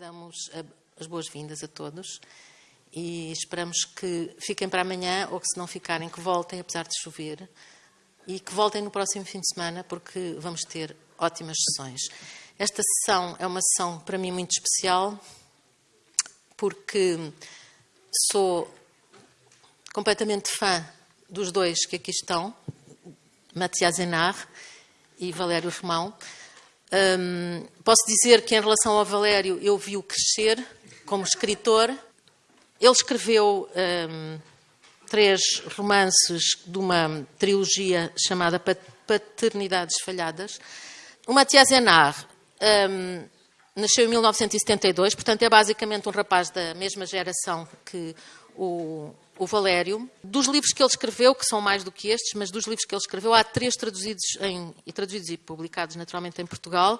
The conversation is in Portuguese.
damos as boas-vindas a todos e esperamos que fiquem para amanhã ou que, se não ficarem, que voltem, apesar de chover, e que voltem no próximo fim de semana, porque vamos ter ótimas sessões. Esta sessão é uma sessão para mim muito especial, porque sou completamente fã dos dois que aqui estão, Matias Enar e Valério Romão. Um, posso dizer que, em relação ao Valério, eu vi-o crescer como escritor. Ele escreveu um, três romances de uma trilogia chamada Paternidades Falhadas. O Matias Enar um, nasceu em 1972, portanto, é basicamente um rapaz da mesma geração que o, o Valério. Dos livros que ele escreveu, que são mais do que estes, mas dos livros que ele escreveu, há três traduzidos, em, e traduzidos e publicados naturalmente em Portugal.